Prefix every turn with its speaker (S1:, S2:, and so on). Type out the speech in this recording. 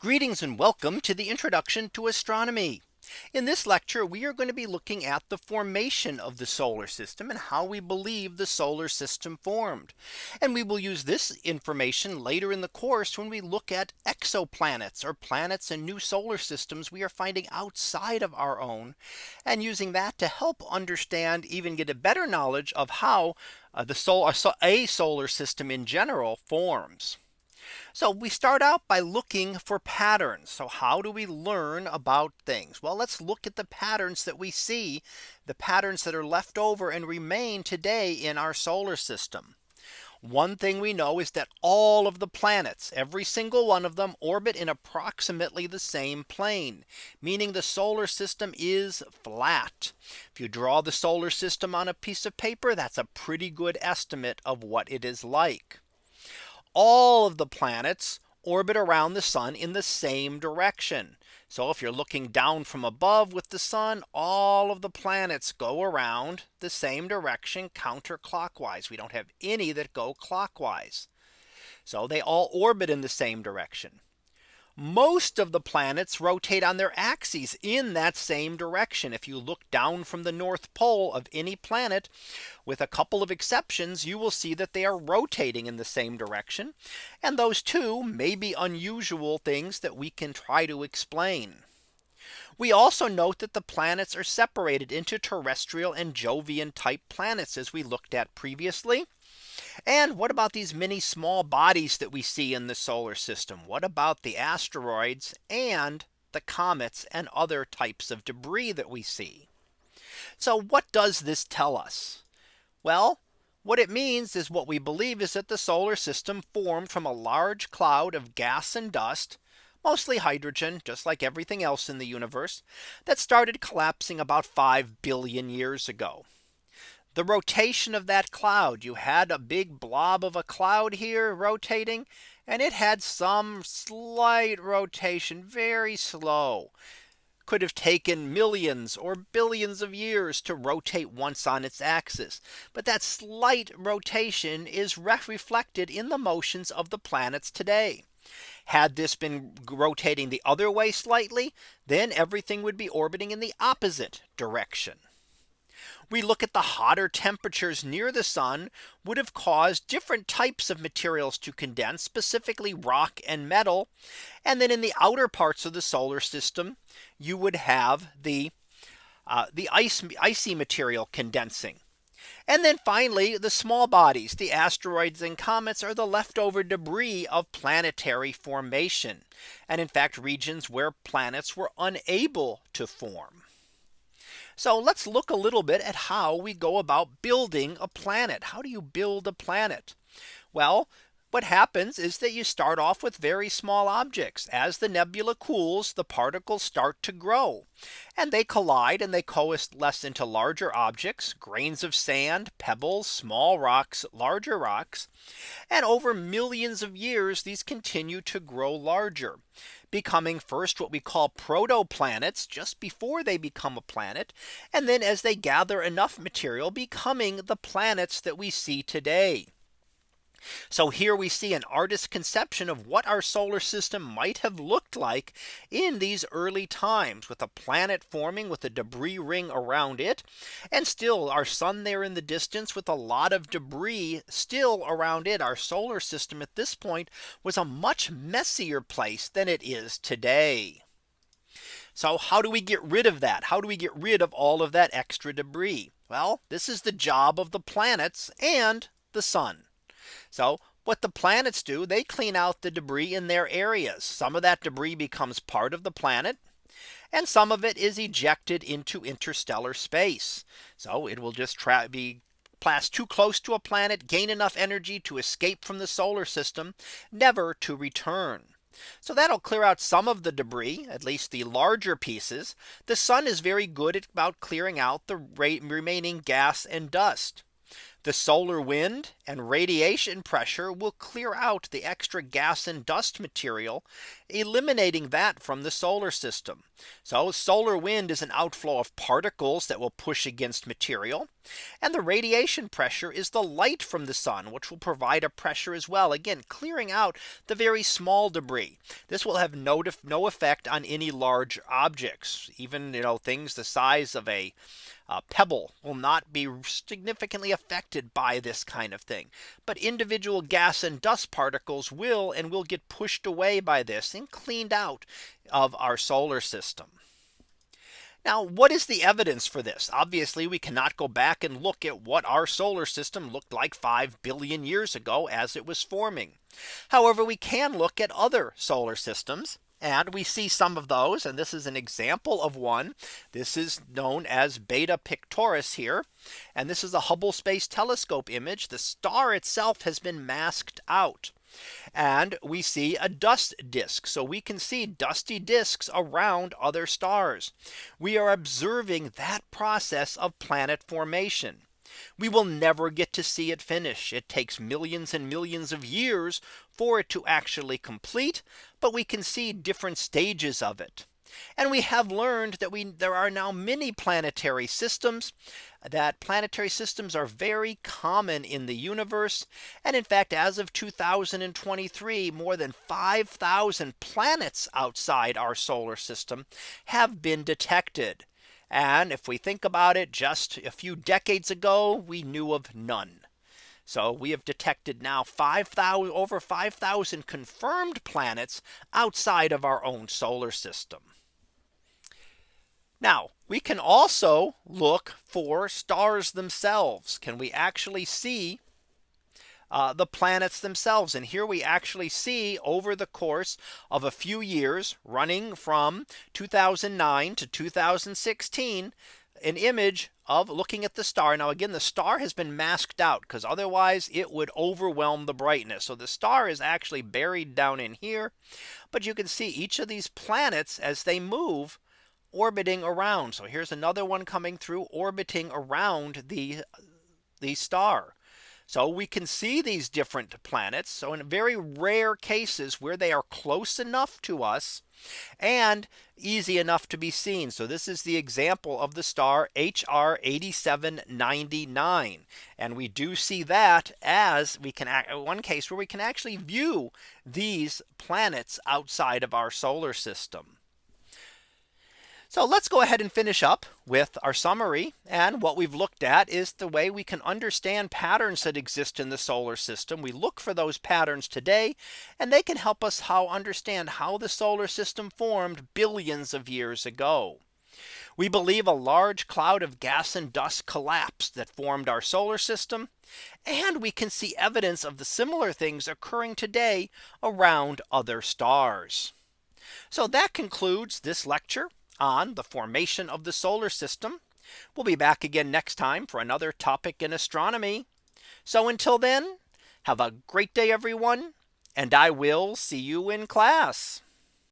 S1: Greetings and welcome to the introduction to astronomy. In this lecture, we are going to be looking at the formation of the solar system and how we believe the solar system formed. And we will use this information later in the course when we look at exoplanets or planets and new solar systems we are finding outside of our own and using that to help understand even get a better knowledge of how uh, the a solar system in general forms. So we start out by looking for patterns. So how do we learn about things? Well, let's look at the patterns that we see the patterns that are left over and remain today in our solar system. One thing we know is that all of the planets, every single one of them orbit in approximately the same plane, meaning the solar system is flat. If you draw the solar system on a piece of paper, that's a pretty good estimate of what it is like all of the planets orbit around the sun in the same direction. So if you're looking down from above with the sun, all of the planets go around the same direction counterclockwise. We don't have any that go clockwise. So they all orbit in the same direction most of the planets rotate on their axes in that same direction. If you look down from the North Pole of any planet, with a couple of exceptions, you will see that they are rotating in the same direction. And those two may be unusual things that we can try to explain. We also note that the planets are separated into terrestrial and Jovian type planets as we looked at previously. And what about these many small bodies that we see in the solar system? What about the asteroids and the comets and other types of debris that we see? So what does this tell us? Well, what it means is what we believe is that the solar system formed from a large cloud of gas and dust mostly hydrogen, just like everything else in the universe that started collapsing about 5 billion years ago the rotation of that cloud. You had a big blob of a cloud here rotating and it had some slight rotation very slow could have taken millions or billions of years to rotate once on its axis. But that slight rotation is reflected in the motions of the planets today. Had this been rotating the other way slightly, then everything would be orbiting in the opposite direction we look at the hotter temperatures near the sun would have caused different types of materials to condense specifically rock and metal. And then in the outer parts of the solar system, you would have the uh, the ice icy material condensing. And then finally, the small bodies, the asteroids and comets are the leftover debris of planetary formation. And in fact, regions where planets were unable to form. So let's look a little bit at how we go about building a planet. How do you build a planet? Well, what happens is that you start off with very small objects. As the nebula cools, the particles start to grow and they collide and they coalesce into larger objects, grains of sand, pebbles, small rocks, larger rocks. And over millions of years, these continue to grow larger becoming first what we call protoplanets just before they become a planet. And then as they gather enough material becoming the planets that we see today. So here we see an artist's conception of what our solar system might have looked like in these early times with a planet forming with a debris ring around it. And still our sun there in the distance with a lot of debris still around it. Our solar system at this point was a much messier place than it is today. So how do we get rid of that? How do we get rid of all of that extra debris? Well, this is the job of the planets and the sun. So what the planets do, they clean out the debris in their areas. Some of that debris becomes part of the planet. And some of it is ejected into interstellar space. So it will just be pass too close to a planet, gain enough energy to escape from the solar system, never to return. So that'll clear out some of the debris, at least the larger pieces. The sun is very good at about clearing out the remaining gas and dust. The solar wind and radiation pressure will clear out the extra gas and dust material, eliminating that from the solar system. So solar wind is an outflow of particles that will push against material. And the radiation pressure is the light from the sun, which will provide a pressure as well. Again, clearing out the very small debris. This will have no, no effect on any large objects, even you know things the size of a uh, pebble will not be significantly affected by this kind of thing. But individual gas and dust particles will and will get pushed away by this and cleaned out of our solar system. Now, what is the evidence for this? Obviously, we cannot go back and look at what our solar system looked like 5 billion years ago as it was forming. However, we can look at other solar systems and we see some of those. And this is an example of one. This is known as Beta Pictoris here. And this is a Hubble Space Telescope image. The star itself has been masked out. And we see a dust disk. So we can see dusty disks around other stars. We are observing that process of planet formation. We will never get to see it finish. It takes millions and millions of years for it to actually complete. But we can see different stages of it. And we have learned that we there are now many planetary systems that planetary systems are very common in the universe. And in fact, as of 2023, more than 5000 planets outside our solar system have been detected. And if we think about it, just a few decades ago, we knew of none. So we have detected now 5000 over 5000 confirmed planets outside of our own solar system. Now we can also look for stars themselves. Can we actually see uh, the planets themselves. And here we actually see over the course of a few years running from 2009 to 2016 an image of looking at the star. Now again, the star has been masked out because otherwise it would overwhelm the brightness. So the star is actually buried down in here. But you can see each of these planets as they move orbiting around. So here's another one coming through orbiting around the the star. So we can see these different planets. So in very rare cases where they are close enough to us and easy enough to be seen. So this is the example of the star HR 8799. And we do see that as we can act one case where we can actually view these planets outside of our solar system. So let's go ahead and finish up with our summary. And what we've looked at is the way we can understand patterns that exist in the solar system. We look for those patterns today, and they can help us how understand how the solar system formed billions of years ago. We believe a large cloud of gas and dust collapsed that formed our solar system. And we can see evidence of the similar things occurring today around other stars. So that concludes this lecture on the formation of the solar system. We'll be back again next time for another topic in astronomy. So until then, have a great day, everyone, and I will see you in class.